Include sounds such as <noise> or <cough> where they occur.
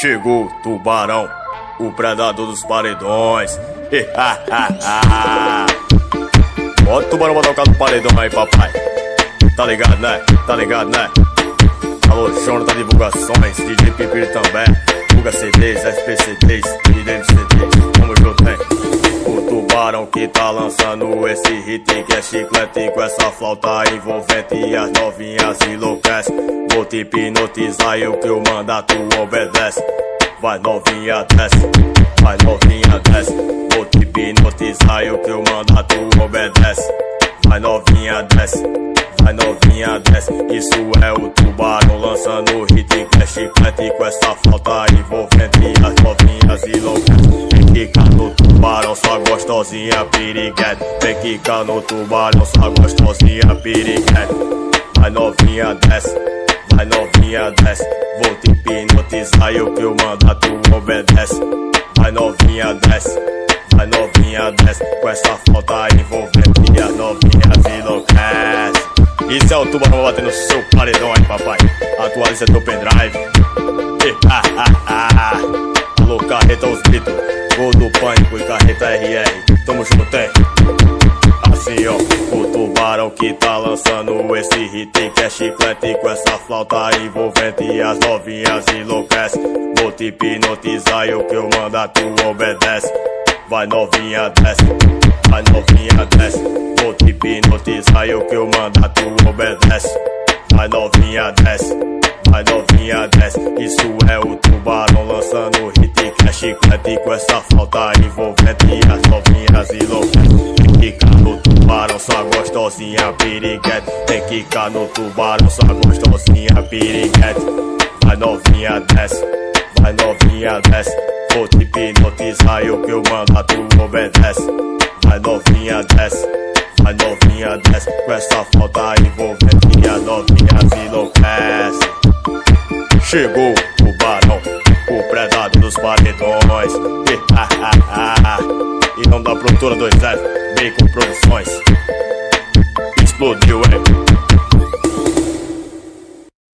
Chegou tubarão, o predador dos paredões. <laughs> Bota o tubarão pra tocar no paredão aí, papai. Tá ligado, né? Tá ligado, né? Alô, Jonathan Divulgações, DJ Pipiri também. Divulga CDs, SPCDs e DMCDs. Que tá lançando esse hit que é chiclete com essa flauta envolvente e as novinhas enlouquece. Vou te hipnotizar e o que eu mandar tu obedece. Vai novinha desce, vai novinha desce. Vou te hipnotizar e o que eu mandar tu obedece. Vai novinha desce, vai novinha desce. Isso é o tubarão lançando hit que é chiclete com essa flauta envolvente gostosinha piriguete. Vem quicar no tubarão, só gostosinha piriguete. Vai novinha desce, vai novinha desce. Vou te hipnotizar e o que eu mandar tu obedece. Vai novinha desce, vai novinha desce. Com essa falta envolvente as novinhas enlouquece. Isso é o tubarão batendo no seu paredão aí, papai. Atualiza teu pendrive. Alô, carreta os gritos. Gol do pânico e carreta RR. Tamo junto, hein? Assim, ó, o tubarão que tá lançando esse hit que é chiclete com essa flauta envolvente e as novinhas enlouquece. Vou te hipnotizar e o que eu mandar tu obedece. Vai novinha desce, vai novinha desce. Vou te hipnotizar e o que eu mandar tu obedece. Vai novinha desce, vai novinha desce. Isso é o tubarão lançando hit é chiclete com essa flauta envolvente e as novinhas enlouquece. Fica no tubarão, só gostosinha piriguete. Tem que ficar no tubarão, só gostosinha piriguete. Vai novinha desce, vai novinha desce. Vou te hipnotizar e o que eu mandar tu obedece. Vai novinha desce, vai novinha desce. Com essa falta envolvente e as novinhas enlouquece. Chegou o tubarão, o predador dos paredões. E não da produtora 2F, Bacon Produções. Explodiu, hein?